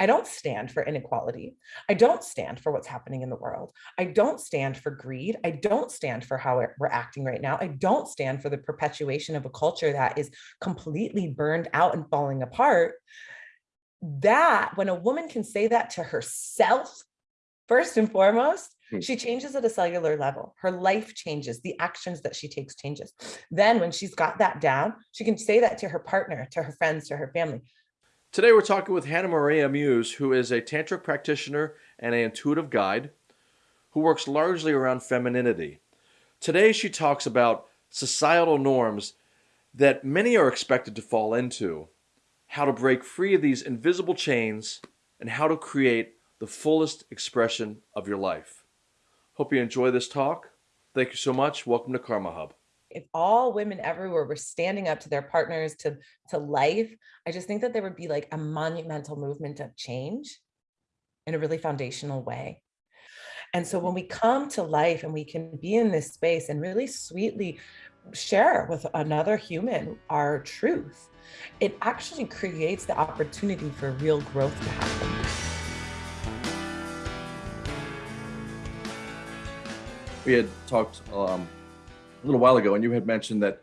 I don't stand for inequality. I don't stand for what's happening in the world. I don't stand for greed. I don't stand for how we're acting right now. I don't stand for the perpetuation of a culture that is completely burned out and falling apart. That when a woman can say that to herself, first and foremost, hmm. she changes at a cellular level. Her life changes, the actions that she takes changes. Then when she's got that down, she can say that to her partner, to her friends, to her family. Today we're talking with Hannah Maria Muse, who is a tantric practitioner and an intuitive guide who works largely around femininity. Today she talks about societal norms that many are expected to fall into, how to break free of these invisible chains, and how to create the fullest expression of your life. Hope you enjoy this talk. Thank you so much. Welcome to Karma Hub if all women everywhere were standing up to their partners to to life i just think that there would be like a monumental movement of change in a really foundational way. And so when we come to life and we can be in this space and really sweetly share with another human our truth it actually creates the opportunity for real growth to happen. We had talked um, a little while ago, and you had mentioned that,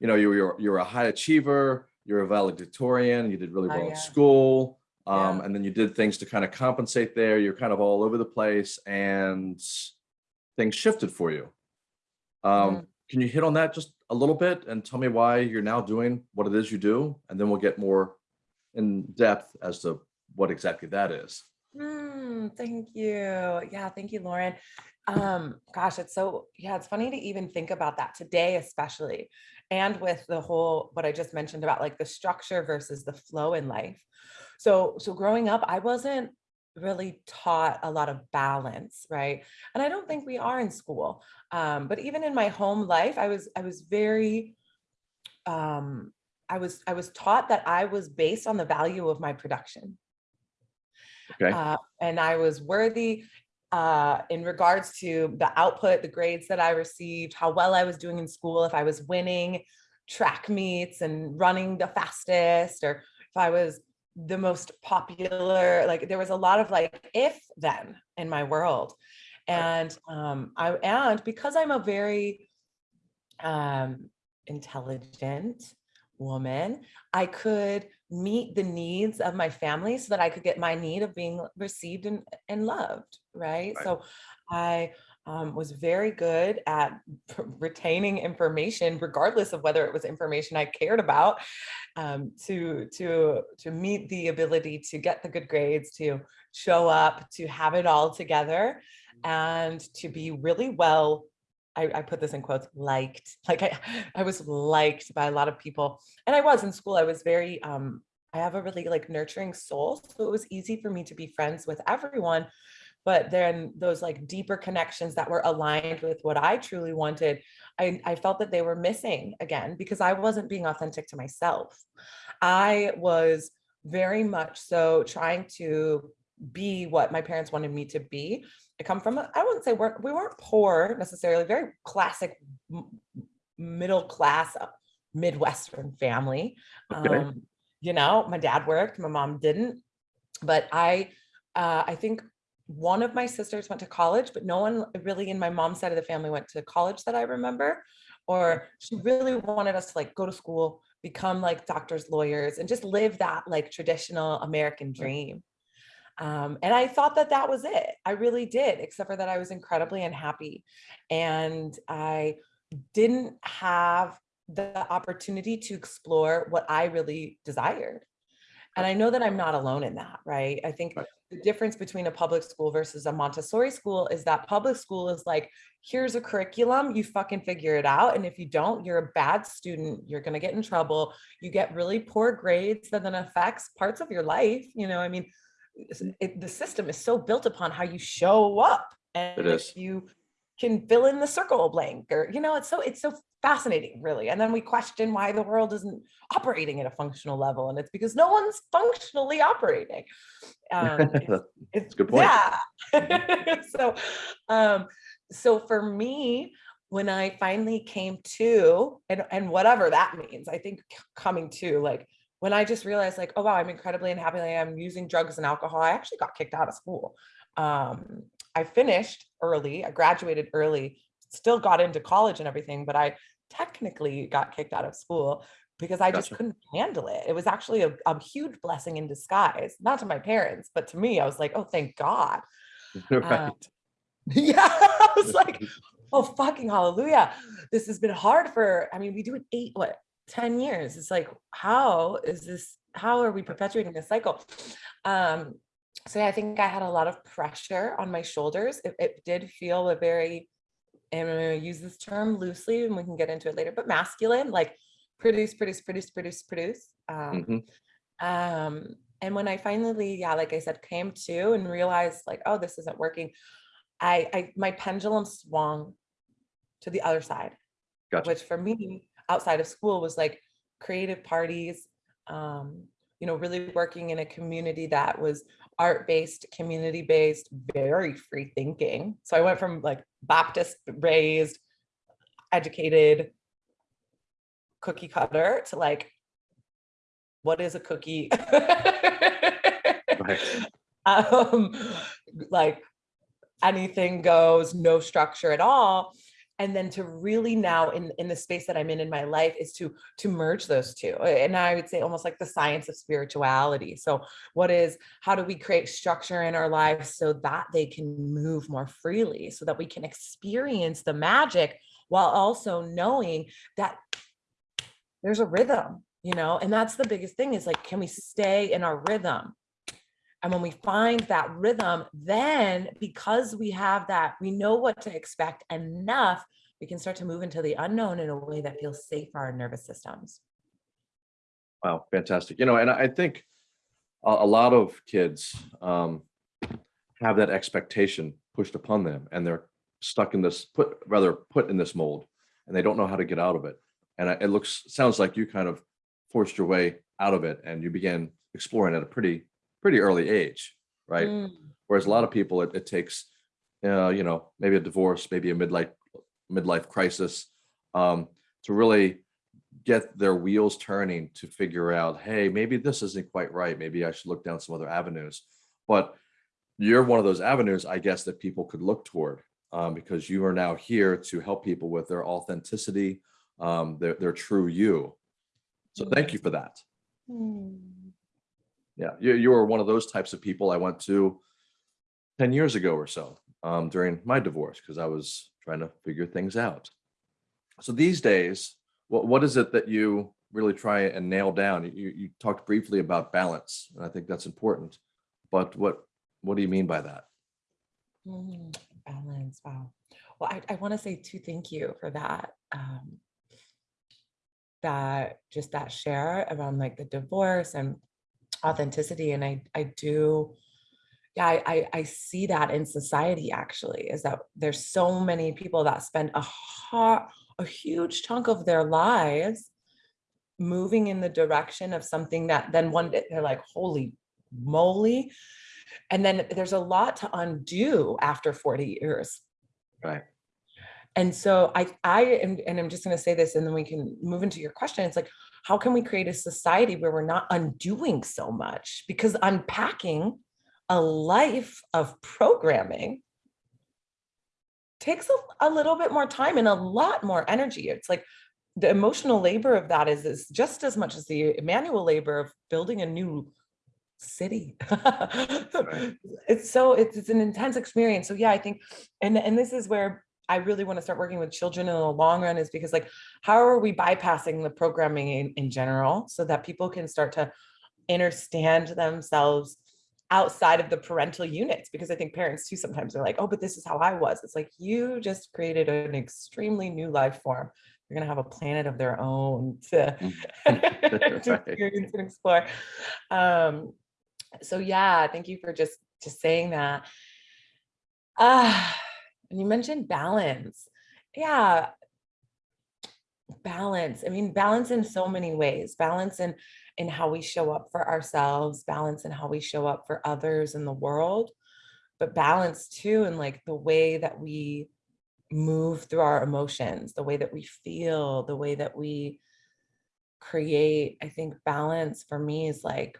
you know, you were you're you're a high achiever, you're a valedictorian, you did really well oh, yeah. at school, um, yeah. and then you did things to kind of compensate there. You're kind of all over the place, and things shifted for you. Um, mm. Can you hit on that just a little bit and tell me why you're now doing what it is you do, and then we'll get more in depth as to what exactly that is. Mm, thank you. Yeah, thank you, Lauren um gosh it's so yeah it's funny to even think about that today especially and with the whole what i just mentioned about like the structure versus the flow in life. So so growing up i wasn't really taught a lot of balance right? And i don't think we are in school um but even in my home life i was i was very um i was i was taught that i was based on the value of my production. Okay. Uh, and I was worthy uh, in regards to the output, the grades that I received, how well I was doing in school, if I was winning track meets and running the fastest, or if I was the most popular, like there was a lot of like if then in my world. And um, I and because I'm a very um, intelligent woman, I could meet the needs of my family so that I could get my need of being received and, and loved, right? right. So I um, was very good at retaining information, regardless of whether it was information I cared about, um, to to to meet the ability to get the good grades, to show up, to have it all together, mm. and to be really well I, I, put this in quotes, liked, like I, I was liked by a lot of people. And I was in school, I was very, um, I have a really like nurturing soul. So it was easy for me to be friends with everyone. But then those like deeper connections that were aligned with what I truly wanted, I, I felt that they were missing again because I wasn't being authentic to myself. I was very much so trying to be what my parents wanted me to be come from, I wouldn't say we're, we weren't poor necessarily, very classic middle class uh, Midwestern family. Okay. Um, you know, my dad worked, my mom didn't, but I, uh, I think one of my sisters went to college, but no one really in my mom's side of the family went to college that I remember, or she really wanted us to like go to school, become like doctors, lawyers, and just live that like traditional American dream. Um, and I thought that that was it. I really did, except for that I was incredibly unhappy. And I didn't have the opportunity to explore what I really desired. And I know that I'm not alone in that, right? I think right. the difference between a public school versus a Montessori school is that public school is like, here's a curriculum, you fucking figure it out. And if you don't, you're a bad student, you're gonna get in trouble. You get really poor grades that then affects parts of your life. You know, I mean, it, the system is so built upon how you show up and if you can fill in the circle blank or you know it's so it's so fascinating really. And then we question why the world isn't operating at a functional level and it's because no one's functionally operating. Um it's, it's good point. yeah. So um so for me when i finally came to and and whatever that means i think coming to like when I just realized like, oh wow, I'm incredibly unhappy. I'm using drugs and alcohol. I actually got kicked out of school. Um, I finished early, I graduated early, still got into college and everything, but I technically got kicked out of school because I just couldn't handle it. It was actually a, a huge blessing in disguise, not to my parents, but to me, I was like, oh, thank God. Right. yeah, I was like, oh, fucking hallelujah. This has been hard for, I mean, we do it eight, what, 10 years. It's like, how is this, how are we perpetuating this cycle? Um, so yeah, I think I had a lot of pressure on my shoulders. It, it did feel a very, and I'm gonna use this term loosely and we can get into it later, but masculine, like produce, produce, produce, produce, produce. Um, Mhm. um, and when I finally, yeah, like I said, came to and realized like, oh, this isn't working, I, I my pendulum swung to the other side, Gotcha. which for me, outside of school was like creative parties, um, you know, really working in a community that was art-based, community-based, very free thinking. So I went from like Baptist raised, educated, cookie cutter to like, what is a cookie? Right. um, like anything goes, no structure at all. And then to really now in, in the space that I'm in in my life is to to merge those two. And I would say almost like the science of spirituality. So what is how do we create structure in our lives so that they can move more freely, so that we can experience the magic while also knowing that there's a rhythm, you know, and that's the biggest thing is like, can we stay in our rhythm? And when we find that rhythm, then because we have that, we know what to expect enough, we can start to move into the unknown in a way that feels safe for our nervous systems. Wow, fantastic. You know, and I think a, a lot of kids um, have that expectation pushed upon them and they're stuck in this, put rather put in this mold and they don't know how to get out of it. And it looks, sounds like you kind of forced your way out of it and you began exploring at a pretty, pretty early age, right? Mm, Whereas a lot of people, it, it takes, uh, you know, maybe a divorce, maybe a midlife midlife crisis, um, to really get their wheels turning to figure out, hey, maybe this isn't quite right. Maybe I should look down some other avenues. But you're one of those avenues, I guess, that people could look toward um, because you are now here to help people with their authenticity, um, their their true you. So thank you for that. mm. Yeah, you, you were one of those types of people I went to 10 years ago or so um, during my divorce because I was trying to figure things out. So these days, what, what is it that you really try and nail down? You, you talked briefly about balance, and I think that's important. But what what do you mean by that? Mm, balance. Wow. Well, I, I want to say too, thank you for that. Um, that just that share around like the divorce and authenticity. And I, I do, yeah, I, I, I see that in society actually, is that there's so many people that spend a hard, a huge chunk of their lives moving in the direction of something that then one day they're like, holy moly. And then there's a lot to undo after 40 years. Right. And so I, I am, and I'm just going to say this, and then we can move into your question. It's like, how can we create a society where we're not undoing so much? Because unpacking a life of programming takes a, a little bit more time and a lot more energy. It's like the emotional labor of that is, is just as much as the manual labor of building a new city. It's so, it's, it's an intense experience. So yeah, I think, and, and this is where I really want to start working with children in the long run is because like, how are we bypassing the programming in, in general so that people can start to understand themselves outside of the parental units? Because I think parents too sometimes are like, oh, but this is how I was. It's like, you just created an extremely new life form. You're gonna have a planet of their own to, to experience and explore. Um, so yeah, thank you for just just saying that. Ah, and you mentioned balance. Yeah, balance. I mean, balance in so many ways. Balance in in how we show up for ourselves, balance in how we show up for others in the world, but balance too in like the way that we move through our emotions, the way that we feel, the way that we create, I think balance for me is like,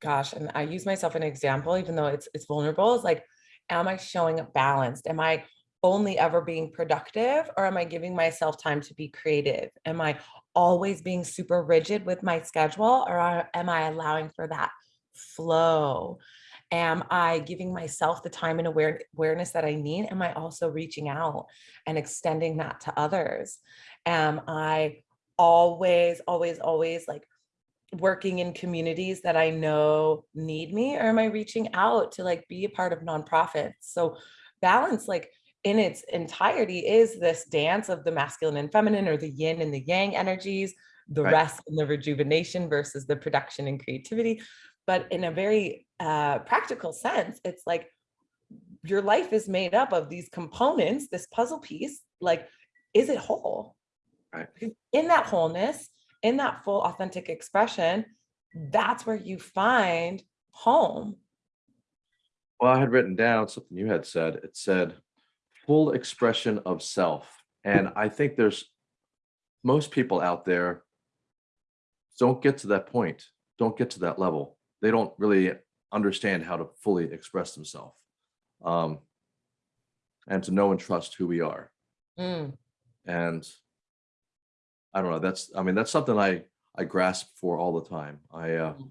gosh, and I use myself an example, even though it's it's vulnerable, is like, am I showing up balanced? Am I only ever being productive or am I giving myself time to be creative? Am I always being super rigid with my schedule or am I allowing for that flow? Am I giving myself the time and aware, awareness that I need? Am I also reaching out and extending that to others? Am I always, always, always like working in communities that I know need me, or am I reaching out to like be a part of nonprofits? So balance, like in its entirety, is this dance of the masculine and feminine, or the yin and the yang energies, the Right. rest and the rejuvenation versus the production and creativity. But in a very uh, practical sense, it's like your life is made up of these components, this puzzle piece. Like, is it whole? Right. In that wholeness, in that full authentic expression, that's where you find home. Well, I had written down something you had said. It said full expression of self. And I think there's most people out there don't get to that point, don't get to that level. They don't really understand how to fully express themselves. Um, and to know and trust who we are. Mm, And I don't know, that's, I mean, that's something I, I grasp for all the time. I, uh, Mm.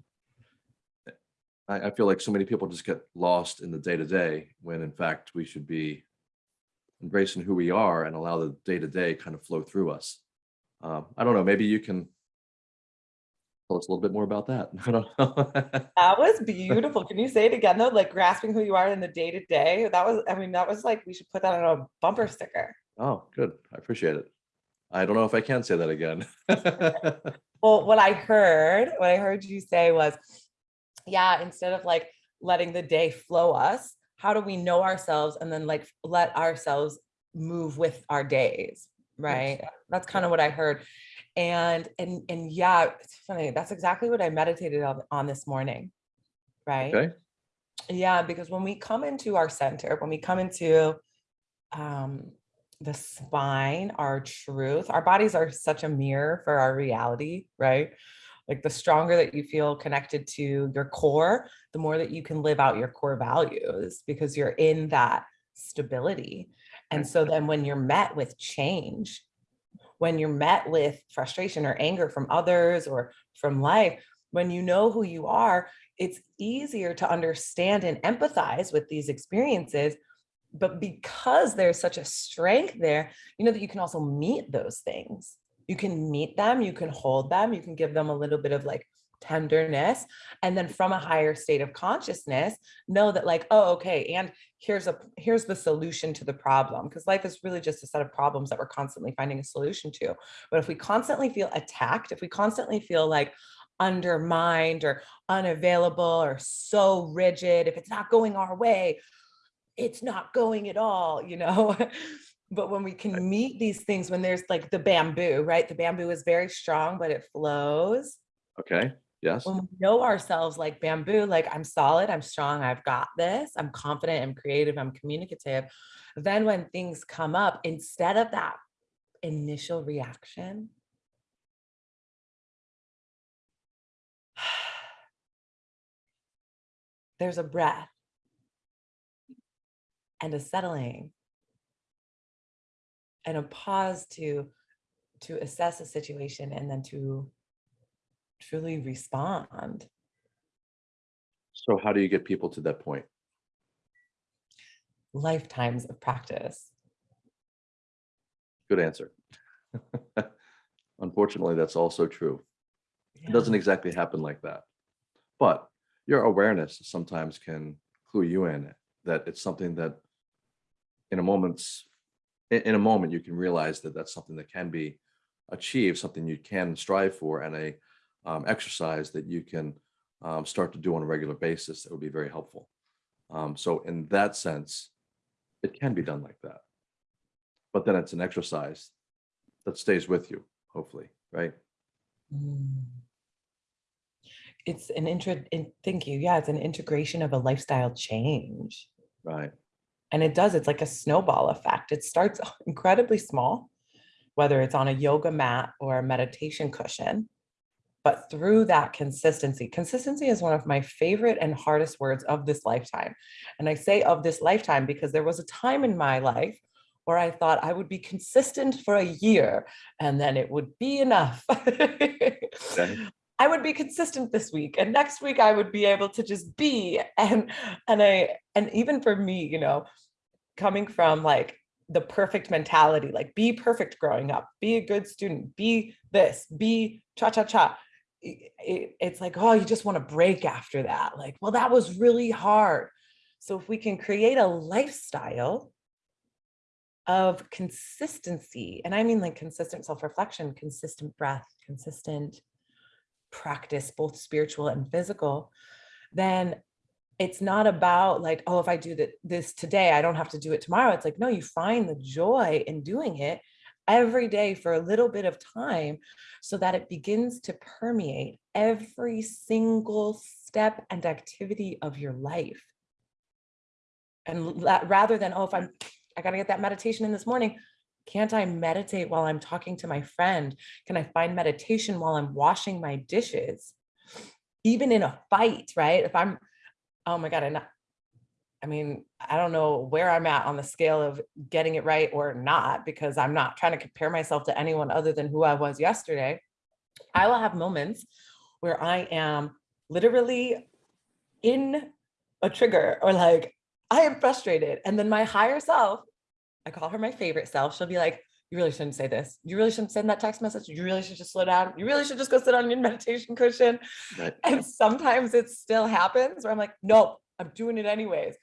I, I feel like so many people just get lost in the day to day when in fact we should be embracing who we are and allow the day to day kind of flow through us. Um, I don't know, maybe you can tell us a little bit more about that. I don't know. That was beautiful. Can you say it again though? Like grasping who you are in the day to day. That was, I mean, that was like, we should put that on a bumper sticker. Oh, good. I appreciate it. I don't know if I can say that again. Well, what I heard, what I heard you say was, yeah, instead of like letting the day flow us, how do we know ourselves and then like let ourselves move with our days, right? That's kind of what I heard. And and and yeah, it's funny. That's exactly what I meditated on, on this morning, right? Okay, Yeah, because when we come into our center, when we come into um, the spine, our truth, our bodies are such a mirror for our reality, right? Like the stronger that you feel connected to your core, the more that you can live out your core values because you're in that stability. And so then when you're met with change, when you're met with frustration or anger from others or from life, when you know who you are, it's easier to understand and empathize with these experiences. But because there's such a strength there, you know that you can also meet those things. You can meet them, you can hold them, you can give them a little bit of like tenderness. And then from a higher state of consciousness, know that like, oh, okay, and here's a here's the solution to the problem. Because life is really just a set of problems that we're constantly finding a solution to. But if we constantly feel attacked, if we constantly feel like undermined or unavailable or so rigid, if it's not going our way, it's not going at all, you know? But when we can meet these things, when there's like the bamboo, right? The bamboo is very strong, but it flows. okay, yes, When we know ourselves like bamboo, like I'm solid, I'm strong, I've got this, I'm confident, I'm creative, I'm communicative. Then when things come up, instead of that initial reaction, there's a breath and a settling and a pause to to assess a situation and then to truly respond so how do you get people to that point? lifetimes of practice Good answer. Unfortunately, that's also true. It doesn't exactly happen like that. But your awareness sometimes can clue you in that it's something that in a moment's in, a moment you can realize that that's something that can be achieved, something you can strive for, and a um, exercise that you can um, start to do on a regular basis that would be very helpful. Um, so in that sense, it can be done like that. But then it's an exercise that stays with you, hopefully, right? Mm. It's an intro, in, thank you. Yeah, it's an integration of a lifestyle change. Right. And it does, it's like a snowball effect. It starts incredibly small, whether it's on a yoga mat or a meditation cushion. But through that consistency, consistency is one of my favorite and hardest words of this lifetime. And I say of this lifetime because there was a time in my life where I thought I would be consistent for a year and then it would be enough. I would be consistent this week and next week I would be able to just be and and I and even for me, you know, coming from like the perfect mentality, like be perfect growing up, be a good student, be this, be cha cha cha. i- i- It's like, oh, you just want to break after that. Like, well, that was really hard. So if we can create a lifestyle of consistency, and I mean like consistent self-reflection, consistent breath, consistent practice, both spiritual and physical, then it's not about like, oh, if I do that this today, I don't have to do it tomorrow. It's like, no, you find the joy in doing it every day for a little bit of time so that it begins to permeate every single step and activity of your life. And rather than, oh, if I'm, I gotta get that meditation in this morning, can't I meditate while I'm talking to my friend? Can I find meditation while I'm washing my dishes? Even in a fight, right? If I'm, oh my God, and I mean, I don't know where I'm at on the scale of getting it right or not, because I'm not trying to compare myself to anyone other than who I was yesterday. I will have moments where I am literally in a trigger or like, I am frustrated. And then my higher self, I call her my favorite self, she'll be like, you really shouldn't say this. You really shouldn't send that text message. You really should just slow down. You really should just go sit on your meditation cushion. Right. And sometimes it still happens where I'm like, nope, I'm doing it anyways.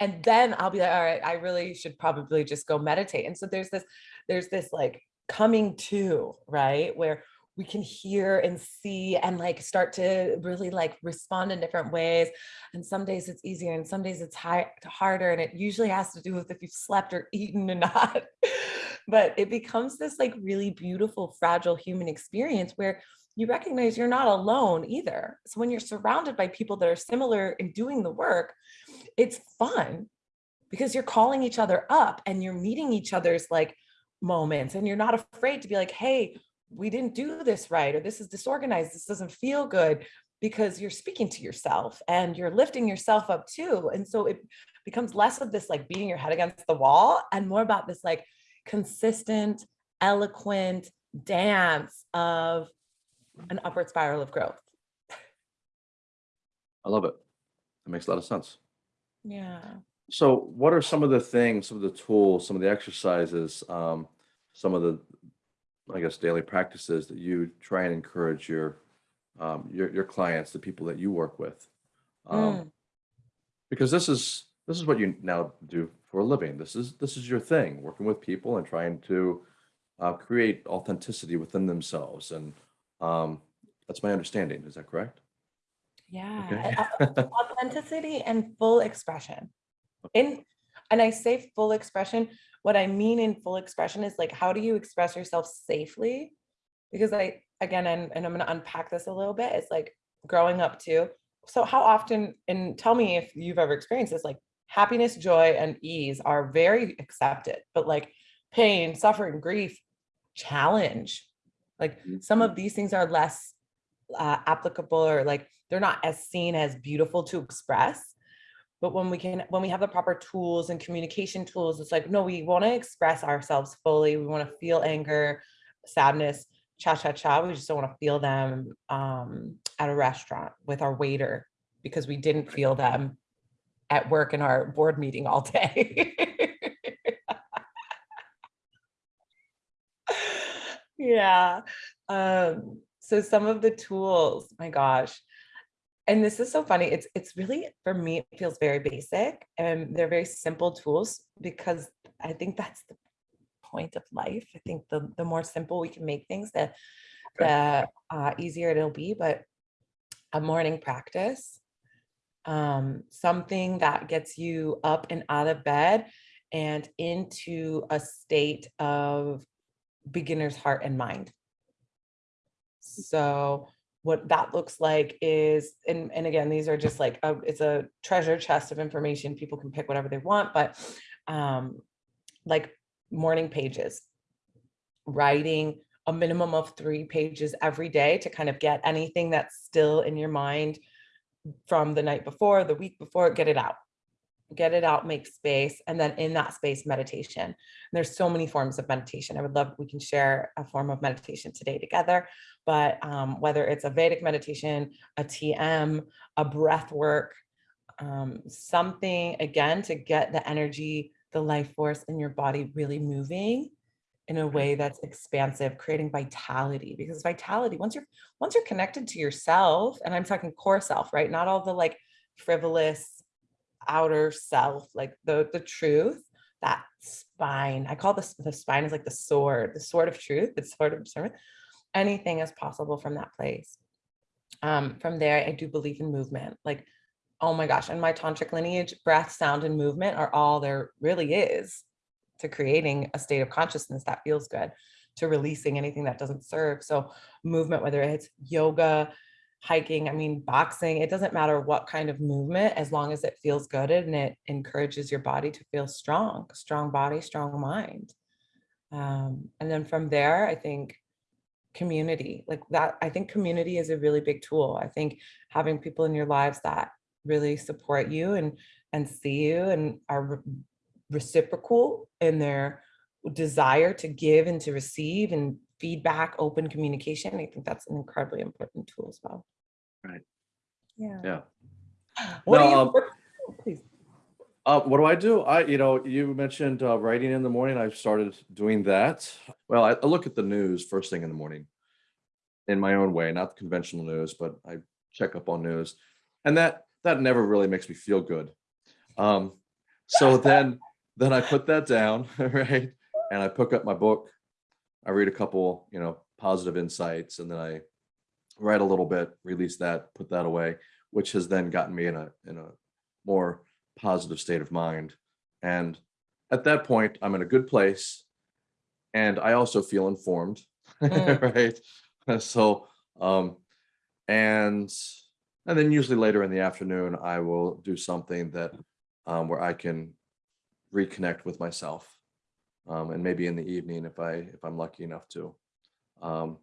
And then I'll be like, all right, I really should probably just go meditate. And so there's this, there's this like coming to, right? Where we can hear and see and like start to really like respond in different ways. And some days it's easier and some days it's harder. And it usually has to do with if you've slept or eaten or not. but it becomes this like really beautiful, fragile human experience where you recognize you're not alone either. So when you're surrounded by people that are similar in doing the work, it's fun because you're calling each other up and you're meeting each other's like moments and you're not afraid to be like, hey, we didn't do this right, or this is disorganized, this doesn't feel good because you're speaking to yourself and you're lifting yourself up too. And so it becomes less of this like beating your head against the wall and more about this like consistent, eloquent dance of an upward spiral of growth. I love it. That makes a lot of sense. Yeah. So what are some of the things, some of the tools, some of the exercises, um, some of the, I guess, daily practices that you try and encourage your, um, your, your clients, the people that you work with? Um, Mm. because this is, this is what you now do for a living. This is, this is your thing, working with people and trying to uh, create authenticity within themselves. And um, that's my understanding. Is that correct? Yeah. Okay. Authenticity and full expression. In and I say full expression, what I mean in full expression is like how do you express yourself safely? Because I again and, and I'm gonna unpack this a little bit. It's like growing up too. So how often, and tell me if you've ever experienced this, like happiness, joy, and ease are very accepted, but like pain, suffering, grief, challenge. Like some of these things are less uh, applicable or like they're not as seen as beautiful to express. But when we can, when we have the proper tools and communication tools, it's like, no, we want to express ourselves fully. We want to feel anger, sadness, cha cha cha. We just don't want to feel them um, at a restaurant with our waiter because we didn't feel them at work in our board meeting all day. yeah. Um, so some of the tools, my gosh. And this is so funny. It's it's really for me, it feels very basic and they're very simple tools because I think that's the point of life. I think the the more simple we can make things, the the uh, easier it'll be. But a morning practice, um, something that gets you up and out of bed and into a state of beginner's heart and mind. So what that looks like is, and, and again, these are just like, a, it's a treasure chest of information. People can pick whatever they want, but um, like morning pages. writing a minimum of three pages every day to kind of get anything that's still in your mind from the night before, the week before, get it out. Get it out, make space, and then in that space, meditation. And there's so many forms of meditation. I would love, we can share a form of meditation today together, but um, whether it's a Vedic meditation, a TM, a breath work, um, something again to get the energy, the life force in your body really moving in a way that's expansive, creating vitality because vitality, once you're, once you're connected to yourself, and I'm talking core self, right? Not all the like frivolous outer self, like the, the truth, that spine, I call this, the spine is like the sword, the sword of truth, the sword of discernment. Anything is possible from that place. Um, from there, I do believe in movement. Like, oh my gosh, in my tantric lineage, breath, sound, and movement are all there really is to creating a state of consciousness that feels good, to releasing anything that doesn't serve. So movement, whether it's yoga, hiking, I mean, boxing, it doesn't matter what kind of movement, as long as it feels good and it encourages your body to feel strong, strong body, strong mind. Um, and then from there, I think community like that, I think community is a really big tool. I think having people in your lives that really support you and and see you and are reciprocal in their desire to give and to receive and feedback, open communication. I think that's an incredibly important tool as well. Right. Yeah. Yeah. What do you, um, what- please. Uh, what do I do? I, you know, you mentioned uh, writing in the morning. I've started doing that. Well, I, I look at the news first thing in the morning in my own way, not the conventional news, but I check up on news and that, that never really makes me feel good. Um, so then, then I put that down, right? And I pick up my book. I read a couple, you know, positive insights and then I write a little bit, release that, put that away, which has then gotten me in a, in a more positive state of mind. And at that point, I'm in a good place. And I also feel informed, Mm. right? So, um, and, and then usually later in the afternoon, I will do something that, um, where I can reconnect with myself. Um, and maybe in the evening if I, if I'm lucky enough to. Um,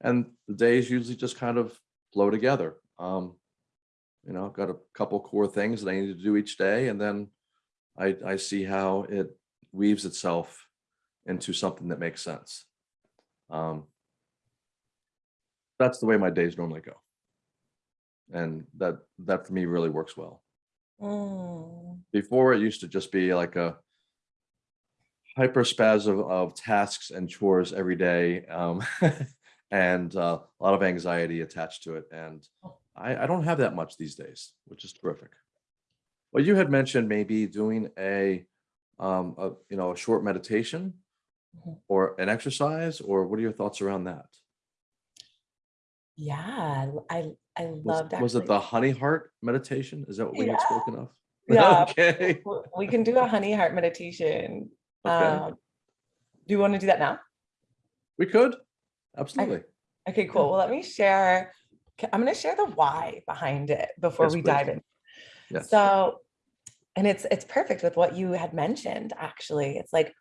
and the days usually just kind of flow together. Um, you know, I've got a couple core things that I need to do each day, and then I, I see how it weaves itself into something that makes sense. Um, that's the way my days normally go. And that, that for me really works well. Mm, Before it used to just be like a hyperspasm of tasks and chores every day. Um, and uh, a lot of anxiety attached to it. And I, I don't have that much these days, which is terrific. Well, you had mentioned maybe doing a, um, a, you know, a short meditation Mhm. or an exercise, or what are your thoughts around that? Yeah, I, I loved was it the honey heart meditation? Is that what we had Yeah. spoken of? Yeah. Okay. We can do a honey heart meditation. Okay. Um, do you want to do that now? We could. Absolutely. Okay, cool. Well, let me share. I'm going to share the why behind it before Yes, we please. dive in. Yes. So, and it's it's perfect with what you had mentioned. Actually, it's like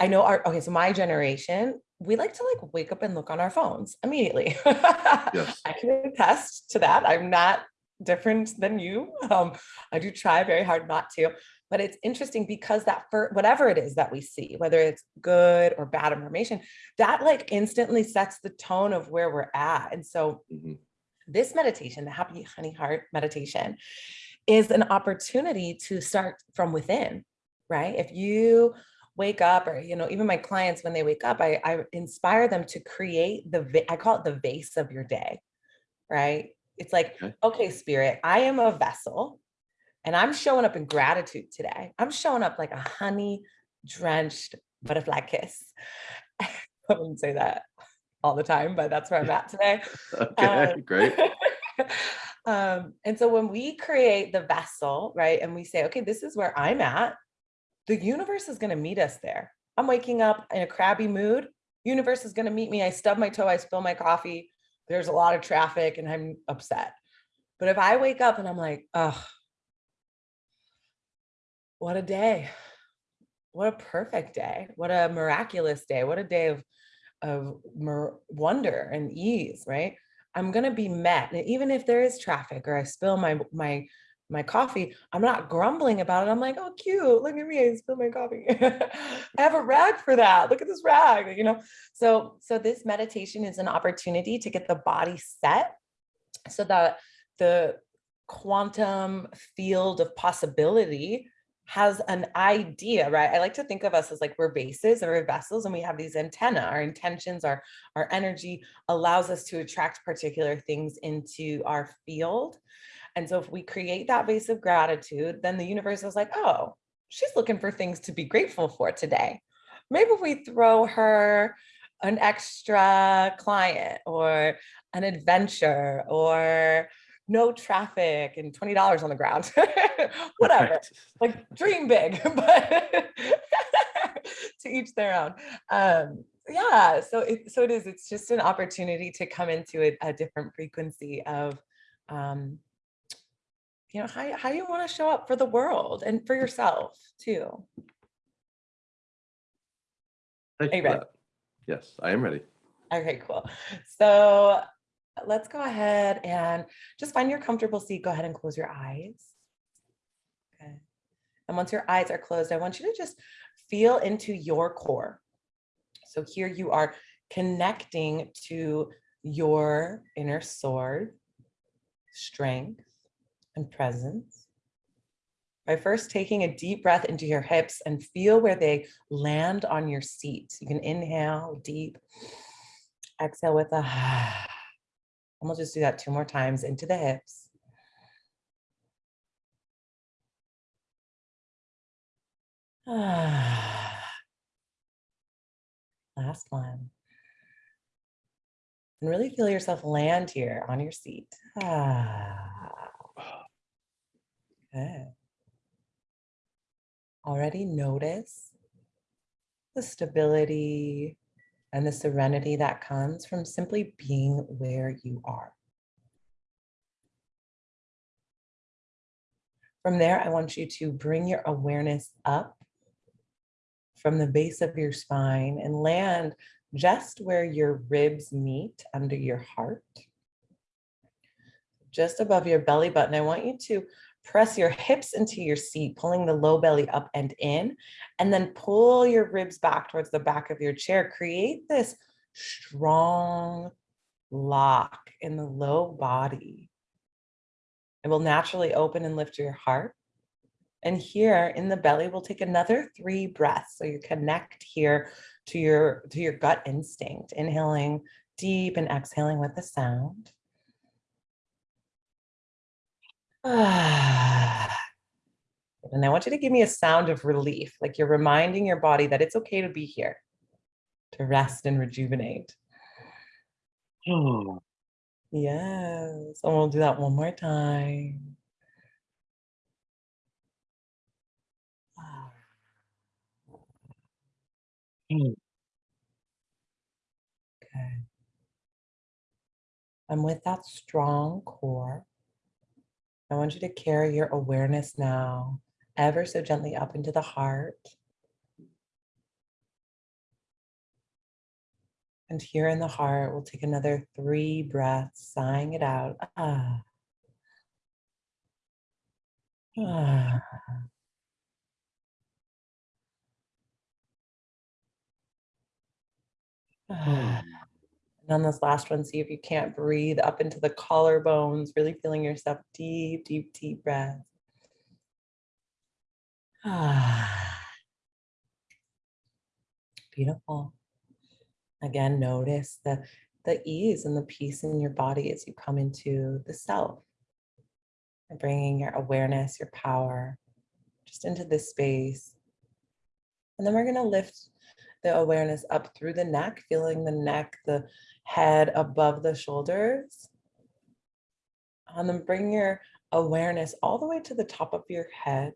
I know our okay. So my generation, we like to like wake up and look on our phones immediately. Yes. I can attest to that. I'm not different than you. Um, I do try very hard not to, but it's interesting because that for whatever it is that we see, whether it's good or bad information, that like instantly sets the tone of where we're at. And so Mhm. this meditation, the happy honey heart meditation, is an opportunity to start from within, right? If you wake up or, you know, even my clients, when they wake up, I, I inspire them to create the, I call it the vase of your day, right? It's like, Okay. okay, spirit, I am a vessel and I'm showing up in gratitude today. I'm showing up like a honey drenched butterfly kiss. I wouldn't say that all the time, but that's where I'm at today. Okay, Um, great. um, and so when we create the vessel, right, and we say, okay, this is where I'm at, the universe is going to meet us there. I'm waking up in a crabby mood. Universe is going to meet me. I stub my toe, I spill my coffee. There's a lot of traffic and I'm upset. But if I wake up and I'm like, oh, what a day. what a perfect day. What a miraculous day. What a day of, of wonder and ease, right? I'm to be met. And even if there is traffic or I spill my, my, my coffee, I'm not grumbling about it. I'm like, oh, cute. Look at me. I spilled my coffee. I have a rag for that. Look at this rag, you know? So, so this meditation is an opportunity to get the body set so that the quantum field of possibility has an idea, right? I like to think of us as like we're vases or vessels and we have these antenna. Our intentions, our, our energy allows us to attract particular things into our field. And so if we create that vase of gratitude, then the universe is like, oh, she's looking for things to be grateful for today. Maybe we throw her an extra client or an adventure or no traffic and $20 on the ground, whatever, right. like dream big, but to each their own. Um, yeah, so it, so it is, it's just an opportunity to come into a, a different frequency of, um, you know, how, how you want to show up for the world and for yourself too. Thank you ready? Yes, I am ready. Okay, cool. So let's go ahead and just find your comfortable seat. Go ahead and close your eyes. Okay. And once your eyes are closed, I want you to just feel into your core. So here you are connecting to your inner sword, strength, and presence. By first taking a deep breath into your hips and feel where they land on your seat. You can inhale deep, exhale with a And we'll just do that two more times into the hips. Last one. And really feel yourself land here on your seat. Good. Already notice the stability, and the serenity that comes from simply being where you are. From there, I want you to bring your awareness up from the base of your spine and land just where your ribs meet under your heart. Just above your belly button, I want you to press your hips into your seat, pulling the low belly up and in, and then pull your ribs back towards the back of your chair. Create this strong lock in the low body. It will naturally open and lift your heart. And here in the belly, we'll take another three breaths. So you connect here to your, to your gut instinct, inhaling deep and exhaling with the sound. and I want you to give me a sound of relief, like you're reminding your body that it's okay to be here, to rest and rejuvenate. Oh. Yes, and we'll do that one more time. Hmm. Okay. And with that strong core, I want you to carry your awareness now ever so gently up into the heart. And here in the heart, we'll take another three breaths, sighing it out. Ah. Ah. Ah. And on this last one, see if you can't breathe up into the collarbones, really feeling yourself deep, deep, deep breath. Ah. Beautiful. Again, notice the, the ease and the peace in your body as you come into the self. And bringing your awareness, your power, just into this space. And then we're going to lift the awareness up through the neck, feeling the neck, the head above the shoulders. And then bring your awareness all the way to the top of your head.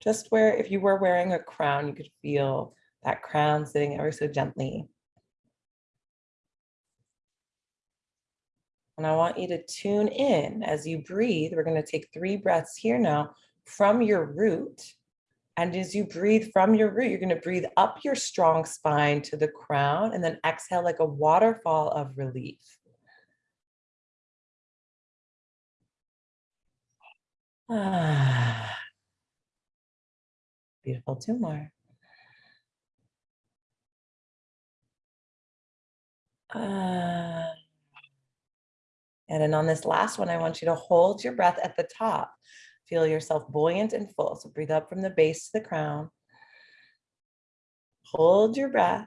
Just where if you were wearing a crown, you could feel that crown sitting ever so gently. And I want you to tune in as you breathe. We're going to take three breaths here now from your root And as you breathe from your root, you're going to breathe up your strong spine to the crown and then exhale like a waterfall of relief. Ah. Beautiful, two more. Ah. And then on this last one, I want you to hold your breath at the top. Feel yourself buoyant and full. So breathe up from the base to the crown. Hold your breath.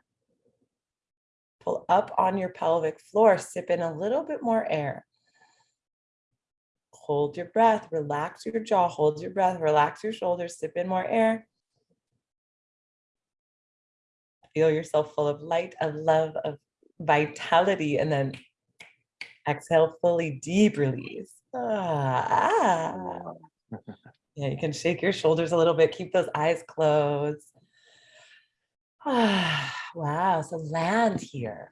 Pull up on your pelvic floor. Sip in a little bit more air. Hold your breath. Relax your jaw. Hold your breath. Relax your shoulders. Sip in more air. Feel yourself full of light, of love, of vitality, and then exhale fully deep release. Ah. Yeah, you can shake your shoulders a little bit, keep those eyes closed. Wow, so land here.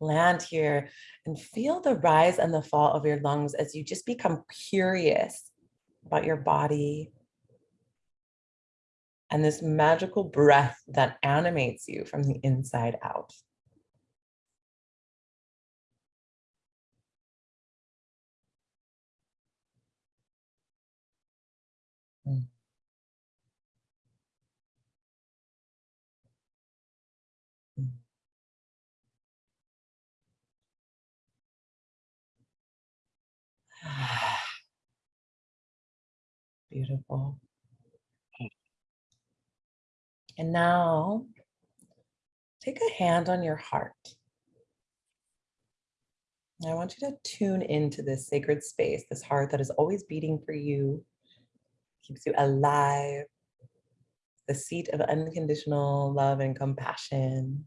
Land here and feel the rise and the fall of your lungs as you just become curious about your body and this magical breath that animates you from the inside out. Beautiful. Mm. And now take a hand on your heart. I want you to tune into this sacred space, this heart that is always beating for you, keeps you alive, the seat of unconditional love and compassion.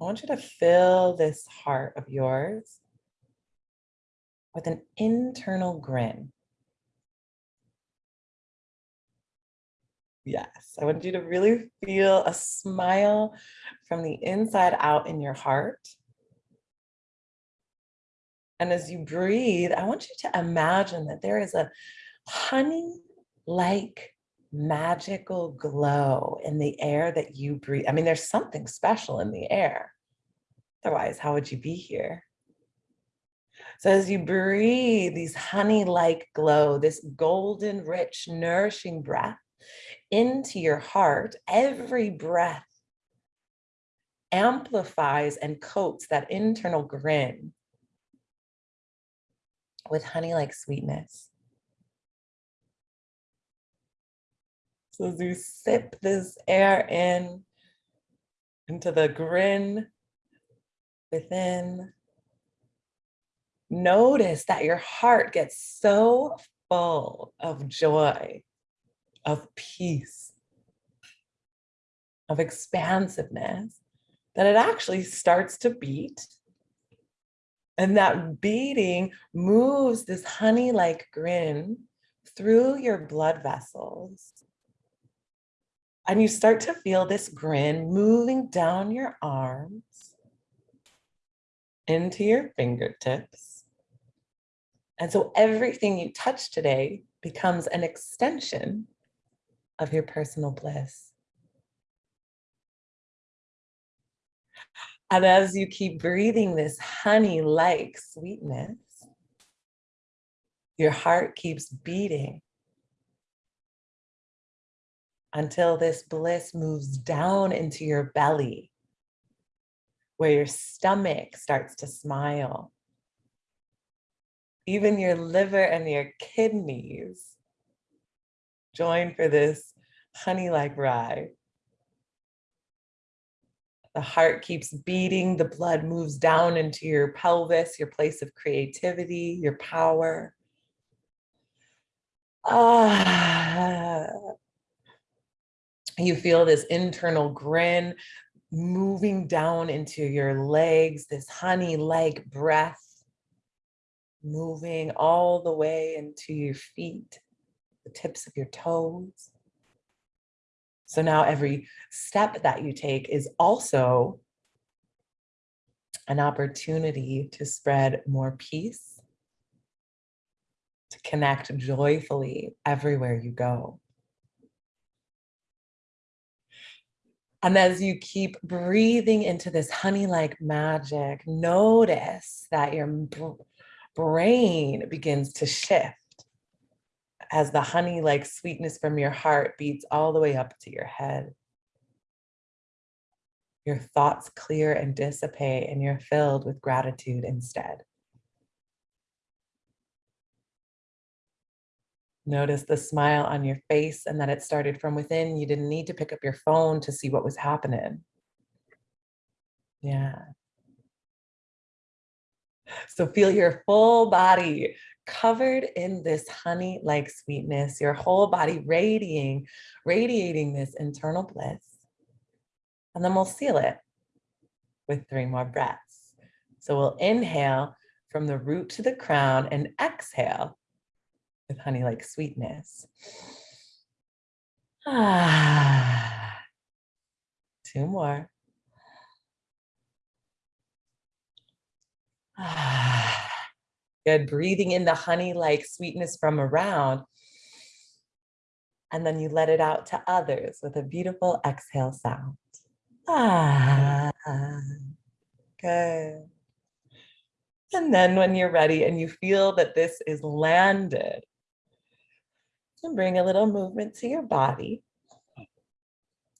I want you to fill this heart of yours with an internal grin. Yes, I want you to really feel a smile from the inside out in your heart. And as you breathe, I want you to imagine that there is a honey-like magical glow in the air that you breathe. I mean, there's something special in the air. Otherwise, how would you be here? So as you breathe these honey-like glow, this golden, rich, nourishing breath into your heart, every breath amplifies and coats that internal grin with honey-like sweetness. So as you sip this air in into the grin within, notice that your heart gets so full of joy, of peace, of expansiveness, that it actually starts to beat and that beating moves this honey-like grin through your blood vessels. And you start to feel this grin moving down your arms into your fingertips. And so everything you touch today becomes an extension of your personal bliss. And as you keep breathing this honey-like sweetness, your heart keeps beating until this bliss moves down into your belly, where your stomach starts to smile. Even your liver and your kidneys join for this honey-like ride. The heart keeps beating, the blood moves down into your pelvis, your place of creativity, your power. Ah. You feel this internal grin moving down into your legs, this honey-like breath moving all the way into your feet, the tips of your toes. So now every step that you take is also an opportunity to spread more peace, to connect joyfully everywhere you go. And as you keep breathing into this honey-like magic, notice that your brain begins to shift as the honey-like sweetness from your heart beats all the way up to your head. Your thoughts clear and dissipate and you're filled with gratitude instead. Notice the smile on your face and that it started from within. You didn't need to pick up your phone to see what was happening. Yeah. So feel your full body covered in this honey-like sweetness, your whole body radiating, radiating this internal bliss. And then we'll seal it with three more breaths. So we'll inhale from the root to the crown and exhale with honey-like sweetness. Ah, two more. Ah, good, breathing in the honey-like sweetness from around. And then you let it out to others with a beautiful exhale sound. Ah, good. And then when you're ready and you feel that this is landed, and bring a little movement to your body.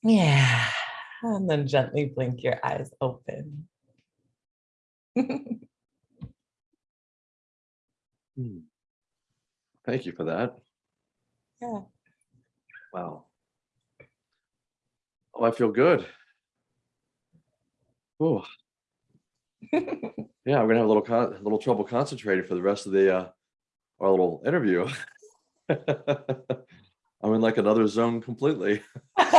Yeah, and then gently blink your eyes open. Hmm. Thank you for that. Yeah. Wow. Oh, I feel good. Oh. yeah, I'm gonna have a little a little trouble concentrating for the rest of the uh, our little interview. I'm in like another zone completely. well,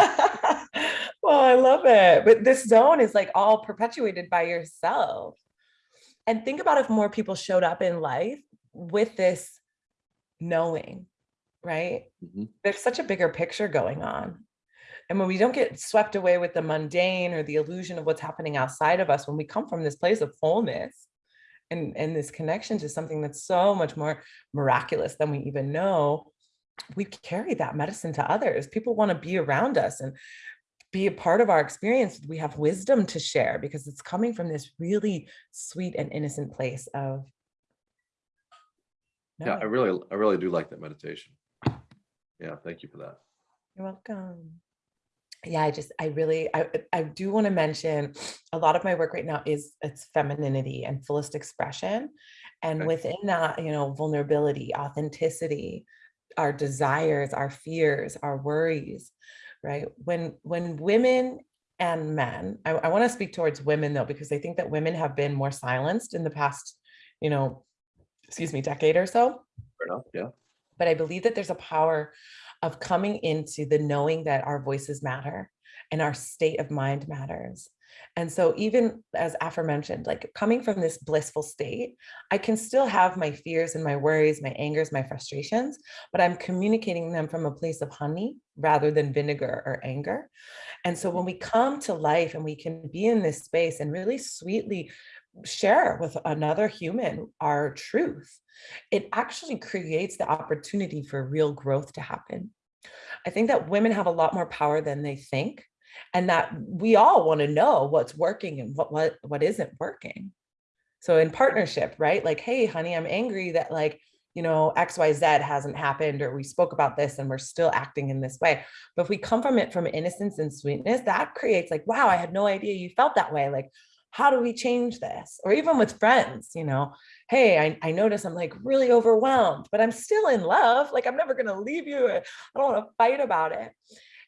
I love it. But this zone is like all perpetuated by yourself. And think about if more people showed up in life with this knowing, right? Mm -hmm. There's such a bigger picture going on. And when we don't get swept away with the mundane or the illusion of what's happening outside of us, when we come from this place of wholeness, and, and this connection to something that's so much more miraculous than we even know, we carry that medicine to others. People want to be around us and be a part of our experience. We have wisdom to share because it's coming from this really sweet and innocent place of. No. Yeah, I really, I really do like that meditation. Yeah, thank you for that. You're welcome yeah, I just, I really, I, I do want to mention a lot of my work right now is it's femininity and fullest expression. And okay. within that, you know, vulnerability, authenticity, our desires, our fears, our worries, right? When, when women and men, I, I want to speak towards women though, because I think that women have been more silenced in the past, you know, excuse me, decade or so. Fair enough, yeah. But I believe that there's a power of coming into the knowing that our voices matter and our state of mind matters. And so even as aforementioned, like coming from this blissful state, I can still have my fears and my worries, my angers, my frustrations, but I'm communicating them from a place of honey rather than vinegar or anger. And so when we come to life and we can be in this space and really sweetly share with another human our truth, it actually creates the opportunity for real growth to happen. I think that women have a lot more power than they think and that we all want to know what's working and what, what, what isn't working. So in partnership, right? Like, hey, honey, I'm angry that like, you know, XYZ hasn't happened or we spoke about this and we're still acting in this way. But if we come from it from innocence and sweetness, that creates like, wow, I had no idea you felt that way. Like, how do we change this? Or even with friends, you know, hey, I, I notice I'm like really overwhelmed, but I'm still in love. Like I'm never going to leave you. I don't want to fight about it.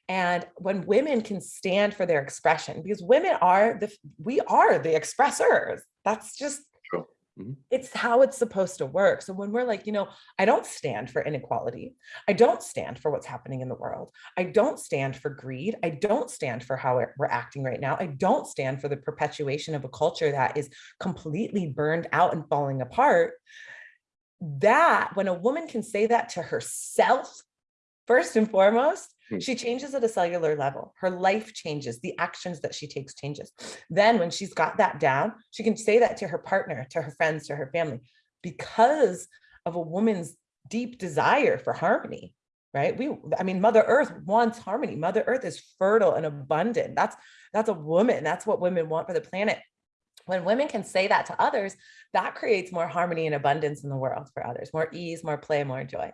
And when women can stand for their expression, because women are the, we are the expressors. That's just. Mm-hmm. It's how it's supposed to work. So when we're like, you know, I don't stand for inequality. I don't stand for what's happening in the world. I don't stand for greed. I don't stand for how we're acting right now. I don't stand for the perpetuation of a culture that is completely burned out and falling apart. That when a woman can say that to herself, first and foremost. Hmm. She changes at a cellular level. Her life changes. The actions that she takes changes. Then when she's got that down, she can say that to her partner, to her friends, to her family, because of a woman's deep desire for harmony, right? We, I mean, Mother Earth wants harmony. Mother Earth is fertile and abundant. That's, that's a woman. That's what women want for the planet. When women can say that to others, that creates more harmony and abundance in the world for others, more ease, more play, more joy.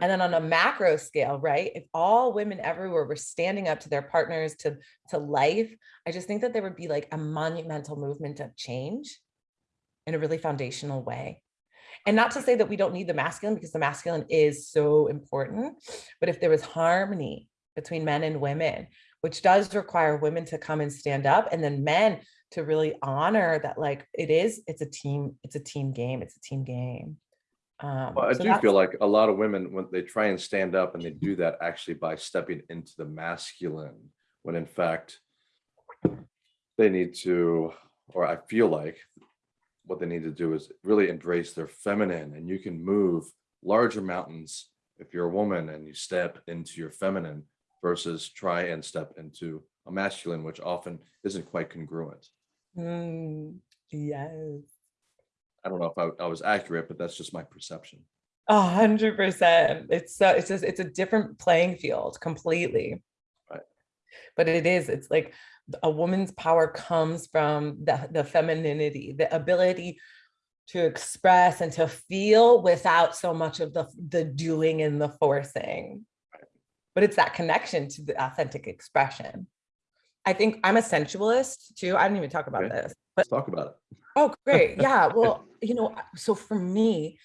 And then on a macro scale, right? If all women everywhere were standing up to their partners, to, to life, I just think that there would be like a monumental movement of change in a really foundational way. And not to say that we don't need the masculine because the masculine is so important, but if there was harmony between men and women, which does require women to come and stand up and then men to really honor that like it is, it's a team, it's a team game, it's a team game. Um, Well, I so do feel like a lot of women, when they try and stand up and they do that actually by stepping into the masculine, when in fact they need to, or I feel like what they need to do is really embrace their feminine and you can move larger mountains if you're a woman and you step into your feminine versus try and step into a masculine, which often isn't quite congruent. Mm, yes. I don't know if I, I was accurate, but that's just my perception. A hundred percent. It's so it's just it's a different playing field completely. Right. But it is, it's like a woman's power comes from the, the femininity, the ability to express and to feel without so much of the the doing and the forcing. But it's that connection to the authentic expression. I think I'm a sensualist too. I didn't even talk about Okay. this, Let's talk about it. Oh, great. Yeah. Well, you know, so for me,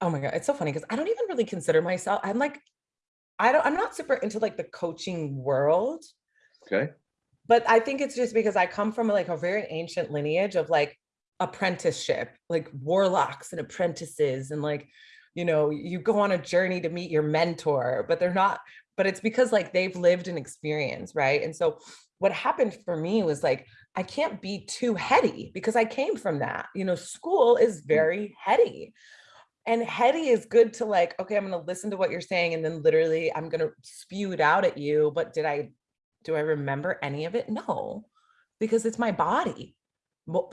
oh my God, it's so funny because I don't even really consider myself, I'm like, I don't, I'm not super into like the coaching world, Okay. but I think it's just because I come from like a very ancient lineage of like apprenticeship, like warlocks and apprentices and like, you know, you go on a journey to meet your mentor, but they're not, but it's because like they've lived an experience, right? And so what happened for me was like, I can't be too heady because I came from that. You know, school is mm. very heady. And heady is good to like, okay, I'm going to listen to what you're saying and then literally I'm going to spew it out at you. But did I, do I remember any of it? No, because it's my body.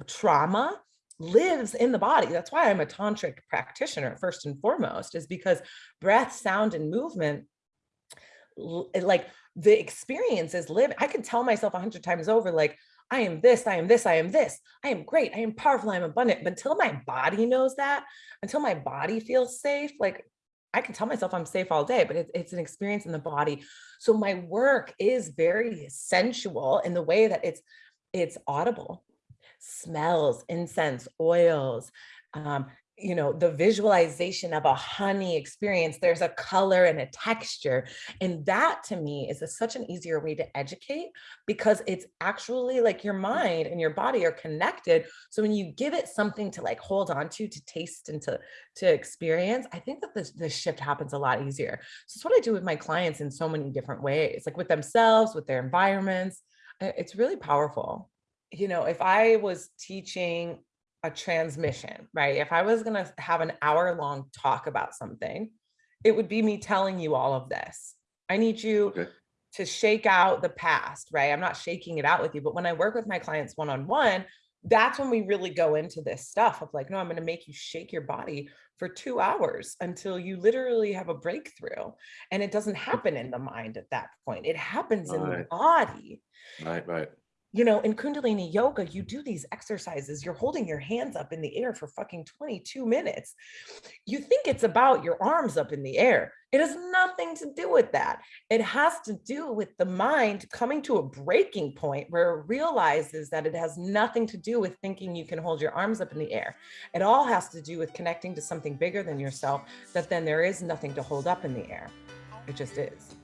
Trauma lives in the body. That's why I'm a tantric practitioner first and foremost is because breath, sound, and movement like the experience is live. I can tell myself a hundred times over, like, I am this, I am this, I am this, I am great, I am powerful, I am abundant. But until my body knows that, until my body feels safe, like I can tell myself I'm safe all day, but it's, it's an experience in the body. So my work is very sensual in the way that it's it's audible, smells, incense, oils, um, you know, the visualization of a honey experience, there's a color and a texture. And that to me is a, such an easier way to educate because it's actually like your mm. mind and your body are connected. So when you give it something to like hold on to, to taste and to, to experience, I think that this, this shift happens a lot easier. So it's what I do with my clients in so many different ways, like with themselves, with their environments. It's really powerful. You know, if I was teaching a transmission, right? If I was going to have an hour long talk about something, it would be me telling you all of this. I need you Okay. to shake out the past, right? I'm not shaking it out with you, but when I work with my clients one on one, that's when we really go into this stuff of like, no, I'm going to make you shake your body for two hours until you literally have a breakthrough. And it doesn't happen in the mind at that point, it happens in the body Right, right. You know, in Kundalini yoga, you do these exercises. You're holding your hands up in the air for fucking 22 minutes. You think it's about your arms up in the air. It has nothing to do with that. It has to do with the mind coming to a breaking point where it realizes that it has nothing to do with thinking you can hold your arms up in the air. It all has to do with connecting to something bigger than yourself, that then there is nothing to hold up in the air. It just is.